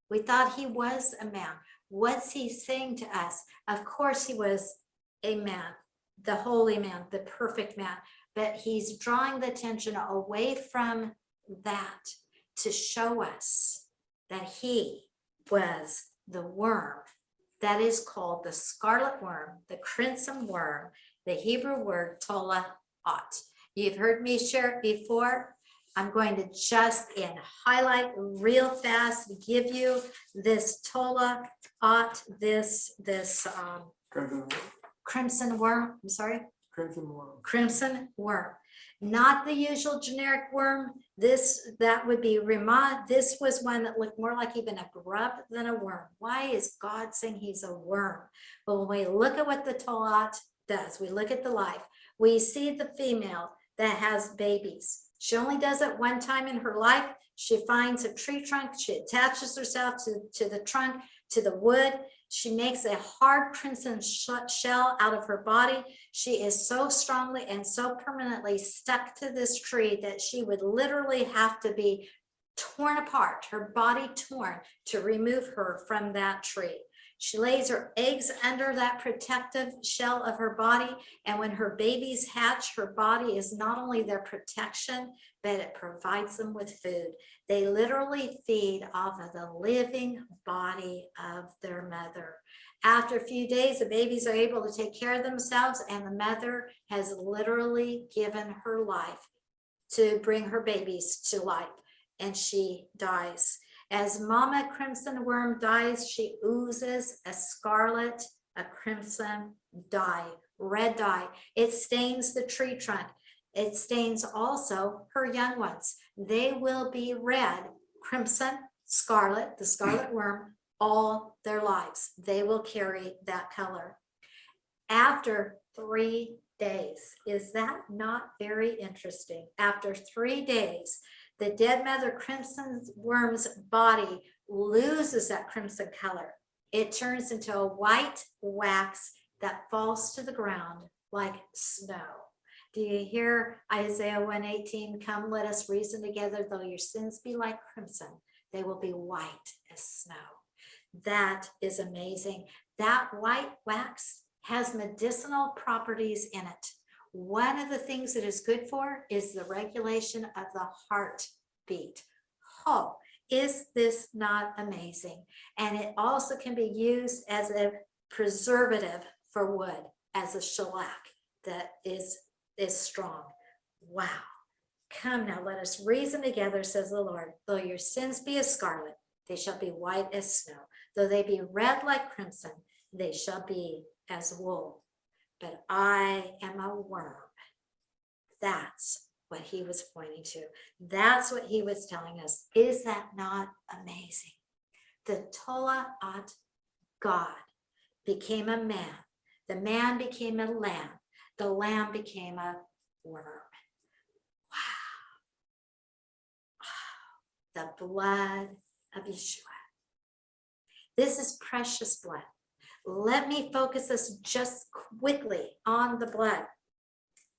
We thought he was a man. What's he saying to us? Of course he was a man, the holy man, the perfect man, but he's drawing the attention away from that to show us that he was the worm that is called the scarlet worm, the crimson worm, the Hebrew word tola ot. You've heard me share it before. I'm going to just in highlight real fast, give you this tola ot, this, this um, Crimson, crimson worm, I'm sorry, crimson worm. crimson worm not the usual generic worm. This, that would be rimmah. This was one that looked more like even a grub than a worm. Why is God saying he's a worm? Well, when we look at what the Tola'at does, we look at the life, we see the female that has babies. She only does it one time in her life. She finds a tree trunk, she attaches herself to, to the trunk, to the wood. She makes a hard crimson shell out of her body. She is so strongly and so permanently stuck to this tree that she would literally have to be torn apart, her body torn to remove her from that tree. She lays her eggs under that protective shell of her body. And when her babies hatch, her body is not only their protection, but it provides them with food. They literally feed off of the living body of their mother. After a few days, the babies are able to take care of themselves and the mother has literally given her life to bring her babies to life and she dies. As Mama Crimson Worm dies, she oozes a scarlet a crimson dye, red dye. It stains the tree trunk. It stains also her young ones. They will be red, crimson, scarlet, the scarlet worm, all their lives. They will carry that color. After three days, is that not very interesting? After three days, the dead mother crimson worm's body loses that crimson color. It turns into a white wax that falls to the ground like snow. Do you hear Isaiah 118? Come, let us reason together, though your sins be like crimson, they will be white as snow. That is amazing. That white wax has medicinal properties in it. One of the things it is good for is the regulation of the heartbeat. Oh, is this not amazing? And it also can be used as a preservative for wood, as a shellac that is, is strong. Wow. Come now, let us reason together, says the Lord. Though your sins be as scarlet, they shall be white as snow. Though they be red like crimson, they shall be as wool. But I am a worm. That's what he was pointing to. That's what he was telling us. Is that not amazing? The Tola at God became a man. The man became a lamb. The lamb became a worm. Wow. The blood of Yeshua. This is precious blood. Let me focus us just quickly on the blood.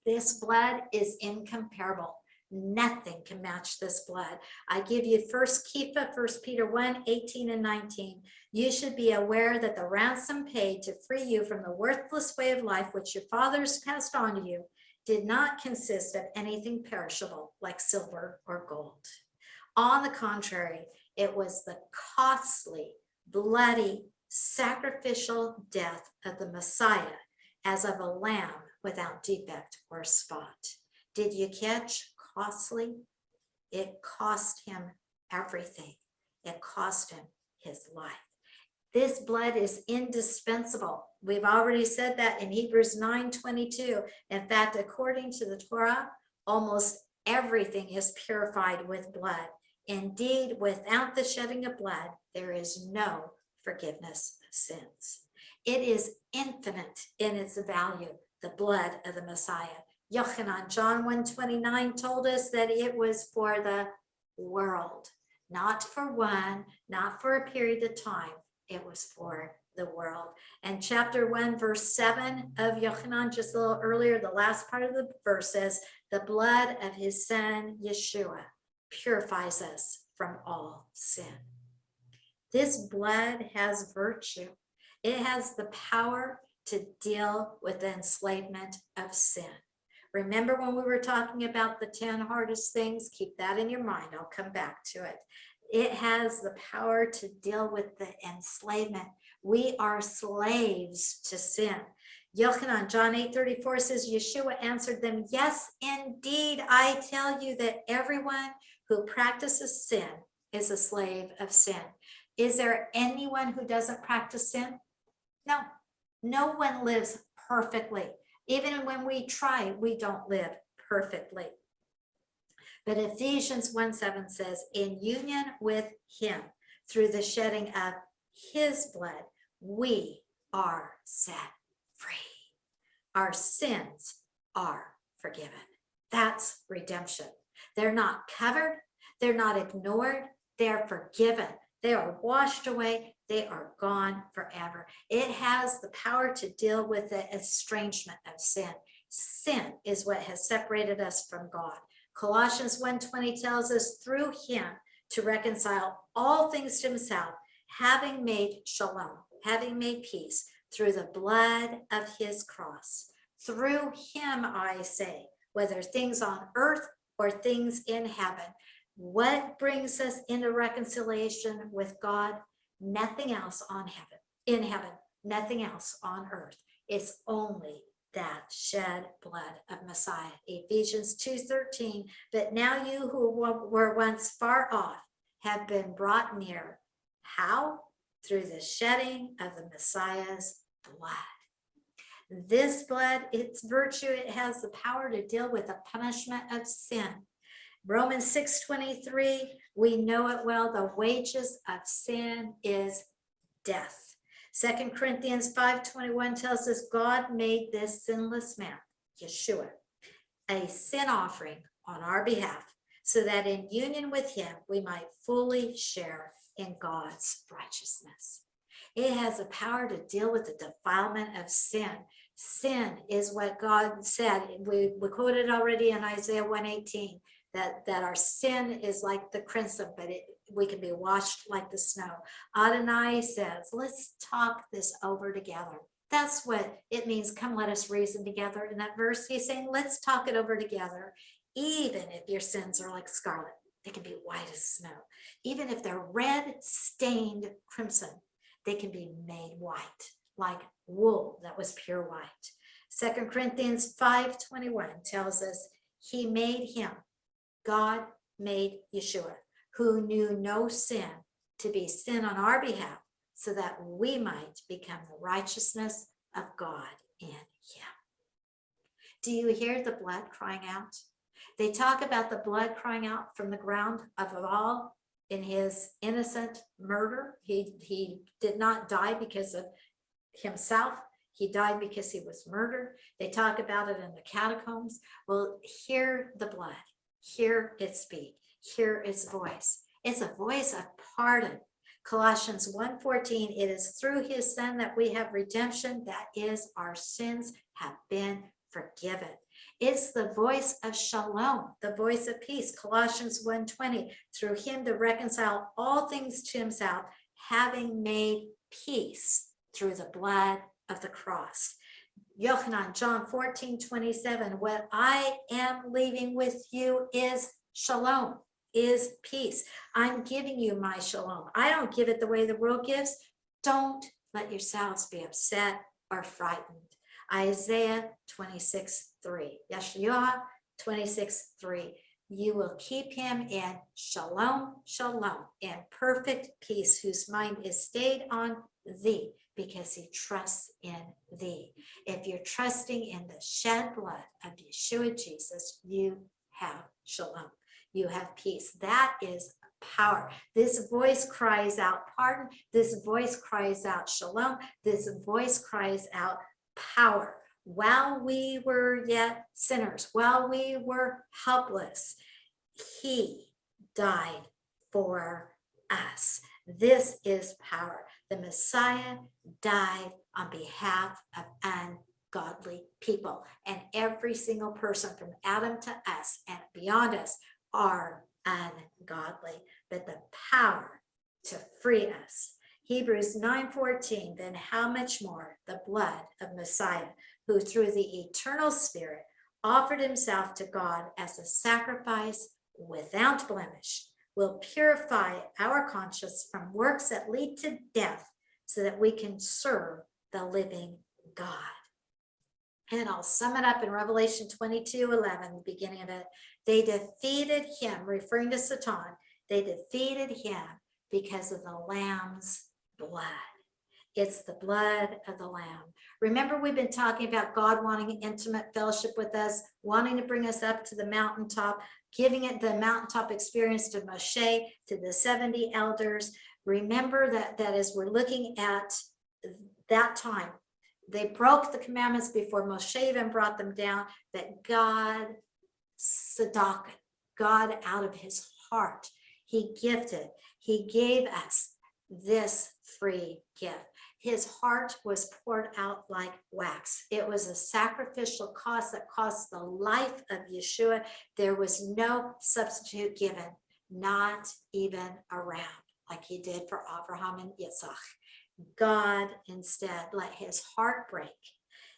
This blood is incomparable. Nothing can match this blood. I give you first Kepha, first Peter 1, 18 and 19. You should be aware that the ransom paid to free you from the worthless way of life which your fathers passed on to you did not consist of anything perishable like silver or gold. On the contrary, it was the costly, bloody, sacrificial death of the Messiah as of a lamb without defect or spot. Did you catch costly? It cost him everything. It cost him his life. This blood is indispensable. We've already said that in Hebrews 9 22. In fact, according to the Torah, almost everything is purified with blood. Indeed, without the shedding of blood, there is no forgiveness of sins. It is infinite in its value, the blood of the Messiah. Yochanan, John 129 told us that it was for the world, not for one, not for a period of time. It was for the world. And chapter 1, verse 7 of Yochanan, just a little earlier, the last part of the verse says, the blood of his son, Yeshua, purifies us from all sin. This blood has virtue. It has the power to deal with the enslavement of sin. Remember when we were talking about the 10 hardest things? Keep that in your mind. I'll come back to it. It has the power to deal with the enslavement. We are slaves to sin. Yochanan, John 8 34 says, Yeshua answered them, Yes, indeed, I tell you that everyone who practices sin is a slave of sin. Is there anyone who doesn't practice sin? No, no one lives perfectly. Even when we try, we don't live perfectly. But Ephesians 1 7 says, in union with him, through the shedding of his blood, we are set free. Our sins are forgiven. That's redemption. They're not covered, they're not ignored, they're forgiven. They are washed away. They are gone forever. It has the power to deal with the estrangement of sin. Sin is what has separated us from God. Colossians 1.20 tells us through him to reconcile all things to himself, having made shalom, having made peace through the blood of his cross. Through him, I say, whether things on earth or things in heaven, what brings us into reconciliation with God? Nothing else on heaven, in heaven, nothing else on earth. It's only that shed blood of Messiah. Ephesians 2.13, but now you who were once far off have been brought near. How? Through the shedding of the Messiah's blood. This blood, its virtue, it has the power to deal with the punishment of sin. Romans 6:23, we know it well, the wages of sin is death. Second Corinthians 5:21 tells us God made this sinless man, Yeshua, a sin offering on our behalf so that in union with him we might fully share in God's righteousness. It has the power to deal with the defilement of sin. Sin is what God said. We, we quoted already in Isaiah 118 that, that our sin is like the crimson, but it, we can be washed like the snow. Adonai says, let's talk this over together. That's what it means. Come, let us reason together. In that verse, he's saying, let's talk it over together. Even if your sins are like scarlet, they can be white as snow. Even if they're red stained crimson, they can be made white, like wool that was pure white. Second Corinthians 5:21 tells us he made him, God made Yeshua, who knew no sin, to be sin on our behalf, so that we might become the righteousness of God in him. Do you hear the blood crying out? They talk about the blood crying out from the ground of all in his innocent murder. He, he did not die because of himself. He died because he was murdered. They talk about it in the catacombs. Well, hear the blood, hear it speak, hear its voice. It's a voice of pardon. Colossians 1.14, it is through his son that we have redemption, that is our sins have been forgiven. It's the voice of shalom, the voice of peace. Colossians 1.20, through him to reconcile all things to himself, having made peace through the blood of the cross. Yochanan, John 14, 27, what I am leaving with you is shalom, is peace. I'm giving you my shalom. I don't give it the way the world gives. Don't let yourselves be upset or frightened. Isaiah 26, 3. Yeshua 26, 3. You will keep him in shalom, shalom, in perfect peace, whose mind is stayed on thee because he trusts in thee. If you're trusting in the shed blood of Yeshua Jesus, you have shalom. You have peace. That is power. This voice cries out pardon. This voice cries out shalom. This voice cries out power. While we were yet sinners, while we were helpless, he died for us. This is power. The Messiah died on behalf of ungodly people. And every single person from Adam to us and beyond us are ungodly. But the power to free us Hebrews 9:14, then how much more the blood of Messiah, who through the eternal spirit offered himself to God as a sacrifice without blemish, will purify our conscience from works that lead to death so that we can serve the living God. And I'll sum it up in Revelation 22, 11, the beginning of it. They defeated him, referring to Satan, they defeated him because of the Lamb's blood. It's the blood of the lamb. Remember, we've been talking about God wanting intimate fellowship with us, wanting to bring us up to the mountaintop, giving it the mountaintop experience to Moshe, to the 70 elders. Remember that, that as we're looking at that time, they broke the commandments before Moshe even brought them down, that God, Tzedakah, God out of his heart, he gifted, he gave us this free gift. His heart was poured out like wax. It was a sacrificial cost that cost the life of Yeshua. There was no substitute given, not even around, like he did for Abraham and Isaac. God instead let his heart break.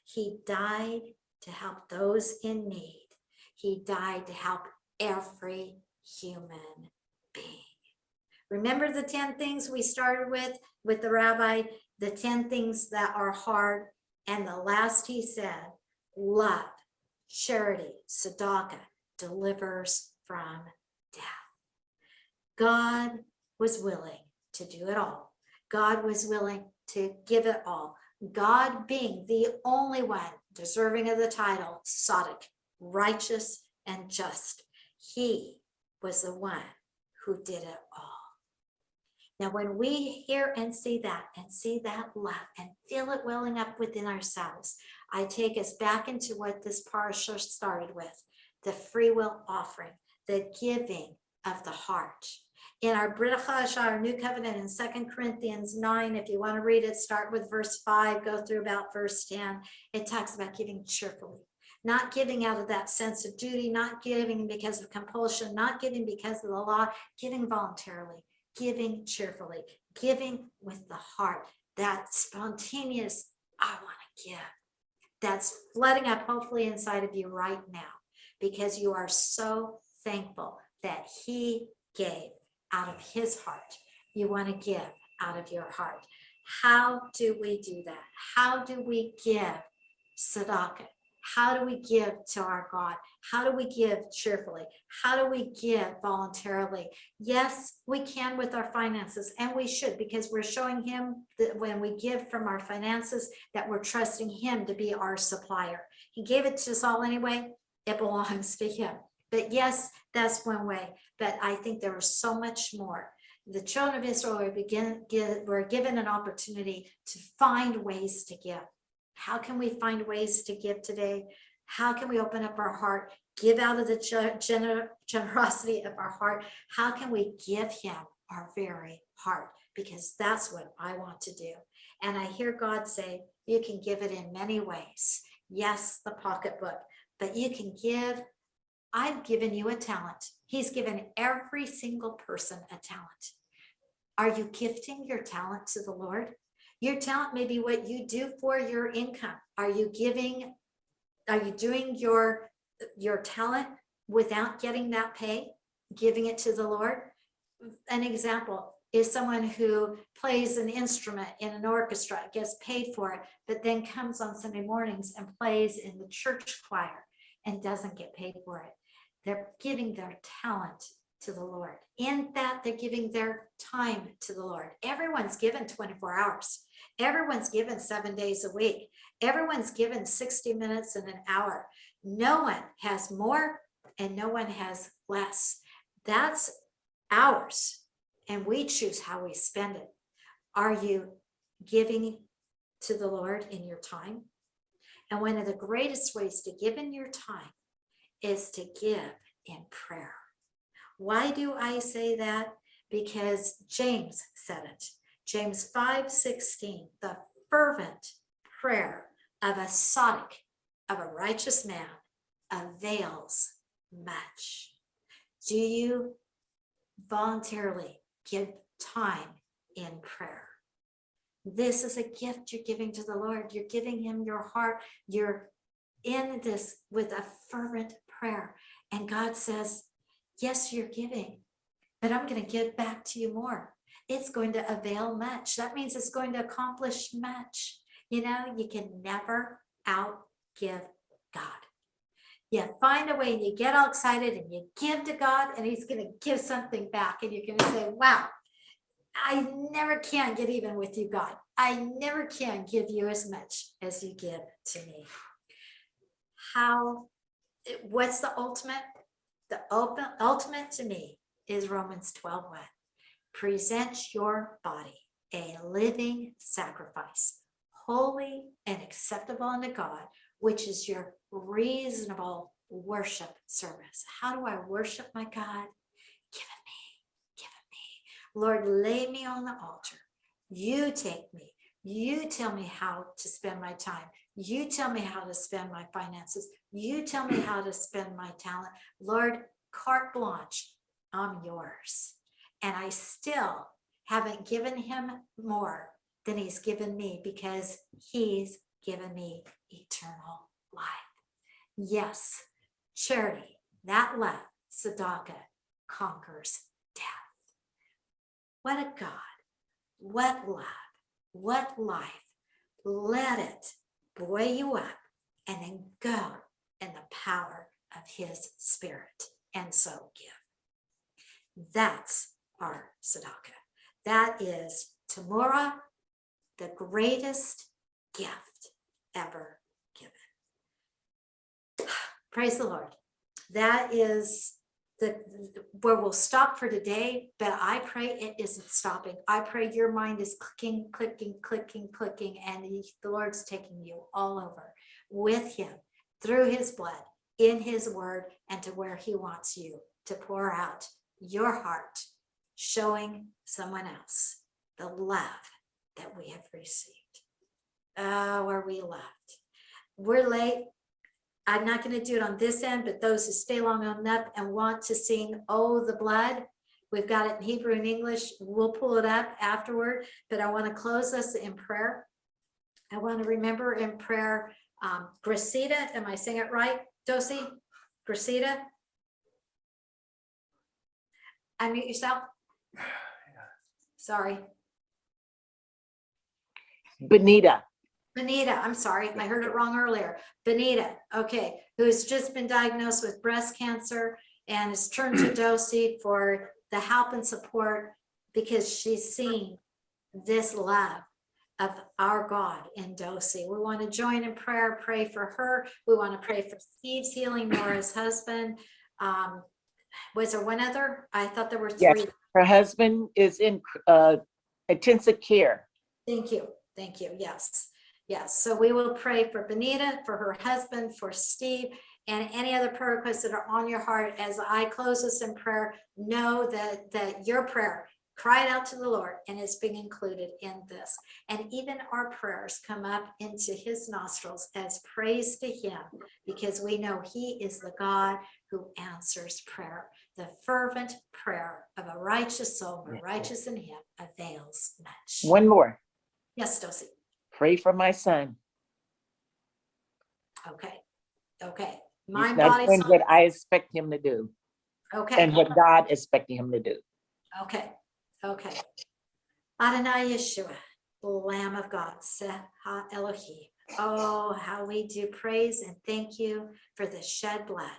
He died to help those in need. He died to help every human being. Remember the 10 things we started with, with the rabbi, the 10 things that are hard. And the last he said, love, charity, tzedakah delivers from death. God was willing to do it all. God was willing to give it all. God being the only one deserving of the title, Tzaddik, righteous and just. He was the one who did it all. Now, when we hear and see that and see that love and feel it welling up within ourselves, I take us back into what this parasha started with, the free will offering, the giving of the heart. In our Brit our New Covenant in Second Corinthians 9, if you want to read it, start with verse 5, go through about verse 10. It talks about giving cheerfully, not giving out of that sense of duty, not giving because of compulsion, not giving because of the law, giving voluntarily, giving cheerfully, giving with the heart, that spontaneous, I want to give. That's flooding up hopefully inside of you right now because you are so thankful that he gave out of his heart. You want to give out of your heart. How do we do that? How do we give tzedakah? How do we give to our God? How do we give cheerfully? How do we give voluntarily? Yes, we can with our finances and we should because we're showing him that when we give from our finances that we're trusting him to be our supplier. He gave it to us all anyway. It belongs to him. But yes, that's one way. But I think there was so much more. The children of Israel were, begin, were given an opportunity to find ways to give. How can we find ways to give today? How can we open up our heart, give out of the gener generosity of our heart? How can we give him our very heart? Because that's what I want to do. And I hear God say, you can give it in many ways. Yes, the pocketbook, but you can give I've given you a talent. He's given every single person a talent. Are you gifting your talent to the Lord? Your talent may be what you do for your income. Are you giving, are you doing your, your talent without getting that pay, giving it to the Lord? An example is someone who plays an instrument in an orchestra, gets paid for it, but then comes on Sunday mornings and plays in the church choir and doesn't get paid for it. They're giving their talent to the Lord. In that, they're giving their time to the Lord. Everyone's given 24 hours. Everyone's given seven days a week. Everyone's given 60 minutes and an hour. No one has more and no one has less. That's ours. And we choose how we spend it. Are you giving to the Lord in your time? And one of the greatest ways to give in your time is to give in prayer. Why do I say that? Because James said it. James 5, 16, the fervent prayer of a tzaddik, of a righteous man, avails much. Do you voluntarily give time in prayer? This is a gift you're giving to the Lord. You're giving him your heart. You're in this with a fervent prayer. And God says, yes, you're giving, but I'm going to give back to you more. It's going to avail much. That means it's going to accomplish much. You know, you can never outgive God. You find a way and you get all excited and you give to God and he's going to give something back and you're going to say, wow, I never can get even with you, God. I never can give you as much as you give to me. How what's the ultimate? The ultimate to me is Romans 12, 1. Present your body a living sacrifice, holy and acceptable unto God, which is your reasonable worship service. How do I worship my God? Give it me, give it me. Lord, lay me on the altar. You take me. You tell me how to spend my time. You tell me how to spend my finances. You tell me how to spend my talent. Lord, carte blanche, I'm yours. And I still haven't given him more than he's given me because he's given me eternal life. Yes, charity, that love, tzedakah, conquers death. What a God, what love, what life. Let it buoy you up and then go in the power of his spirit and so give. That's our tzedakah. That is Terumah, the greatest gift ever given. Praise the Lord. That is where we'll stop for today, but I pray it isn't stopping. I pray your mind is clicking, clicking, clicking, clicking, and he- the Lord's taking you all over with him through his blood, in his word, and to where he wants you to pour out your heart, showing someone else the love that we have received. Oh, are we loved? We're late. I'm not going to do it on this end, but those who stay long enough and want to sing Oh, the Blood, we've got it in Hebrew and English. We'll pull it up afterward, but I want to close us in prayer. I want to remember in prayer, um, Gracita, am I saying it right, Dosi? Gracita? Unmute yourself. Sorry. Benita, Benita, I'm sorry, I heard it wrong earlier. Benita, okay, who has just been diagnosed with breast cancer and has turned to Dosi for the help and support because she's seen this love of our God in Dosi. We want to join in prayer, pray for her. We want to pray for Steve's healing, Nora's husband. Um, was there one other? I thought there were three. Yes. three. her husband is in uh, intensive care. Thank you, thank you, yes, yes. So we will pray for Benita, for her husband, for Steve, and any other prayer requests that are on your heart. As I close this in prayer, know that, that your prayer cried out to the Lord and is being included in this. And even our prayers come up into his nostrils as praise to him, because we know he is the God who answers prayer. The fervent prayer of a righteous soul, righteous in him avails much. One more, Yes, Dosi. Pray for my son. Okay, okay. He's Mind, not body, doing soul. what I expect him to do Okay, and what God is expecting him to do. okay, okay. Adonai Yeshua, Lamb of God, Seha Elohim. Oh, how we do praise and thank you for the shed blood,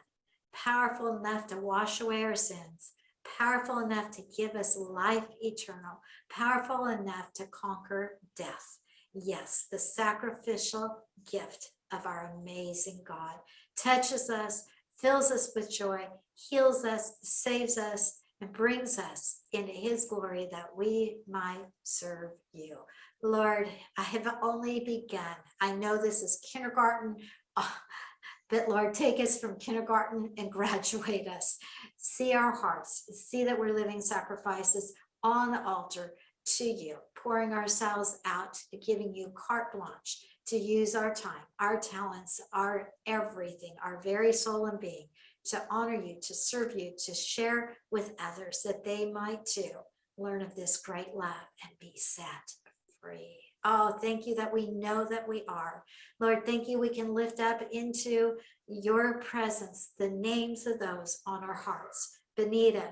powerful enough to wash away our sins, powerful enough to give us life eternal, powerful enough to conquer death. Yes, the sacrificial gift of our amazing God touches us, fills us with joy, heals us, saves us, and brings us into his glory that we might serve you. Lord, I have only begun. I know this is kindergarten, but Lord, take us from kindergarten and graduate us. See our hearts, see that we're living sacrifices on the altar to you, pouring ourselves out, giving you carte blanche to use our time, our talents, our everything, our very soul and being to honor you, to serve you, to share with others that they might too learn of this great love and be set free. Oh, thank you that we know that we are. Lord, thank you. We can lift up into your presence the names of those on our hearts. Benita,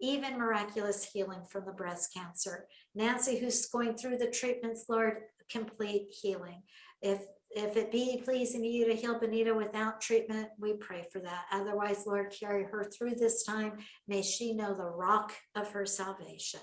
even miraculous healing from the breast cancer. Nancy, who's going through the treatments, Lord, complete healing. If if it be pleasing to you to heal Benita without treatment, we pray for that. Otherwise, Lord, carry her through this time. May she know the rock of her salvation.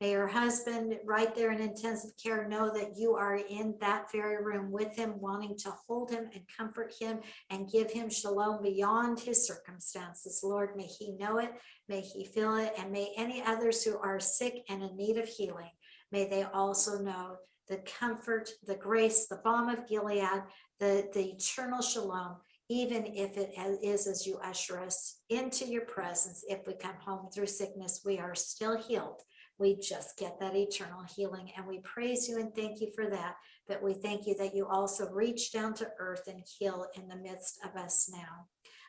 May her husband, right there in intensive care, know that you are in that very room with him, wanting to hold him and comfort him and give him shalom beyond his circumstances. Lord, may he know it, may he feel it, and may any others who are sick and in need of healing, may they also know the comfort, the grace, the balm of Gilead, the, the eternal shalom, even if it is as- you usher us into your presence. If we come home through sickness, we are still healed. We just get that eternal healing and we praise you and thank you for that. But we thank you that you also reach down to earth and heal in the midst of us now.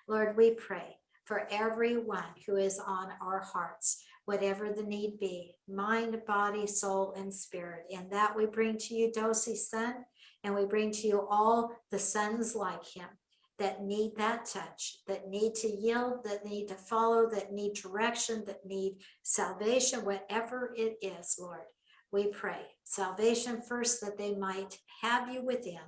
Lord, we pray for everyone who is on our hearts whatever the need be, mind, body, soul, and spirit. And that we bring to you Dosi's son, and we bring to you all the sons like him that need that touch, that need to yield, that need to follow, that need direction, that need salvation, whatever it is, Lord. We pray salvation first, that they might have you within,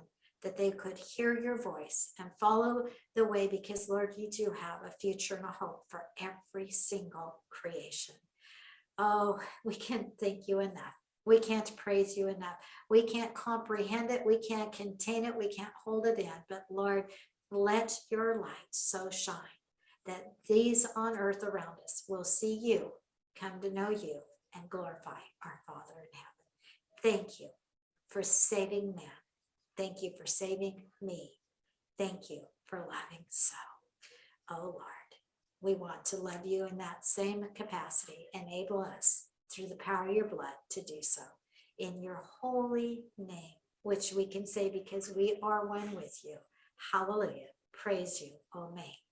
that they could hear your voice and follow the way, because Lord, you do have a future and a hope for every single creation. Oh, we can't thank you enough We can't praise you enough. We can't comprehend it. We can't contain it. We can't hold it in. But Lord, let your light so shine that these on earth around us will see you, come to know you, and glorify our Father in heaven. Thank you for saving man. Thank you for saving me. Thank you for loving so. Oh Lord, we want to love you in that same capacity. Enable us through the power of your blood to do so in your holy name, which we can say because we are one with you. Hallelujah. Praise you, O May.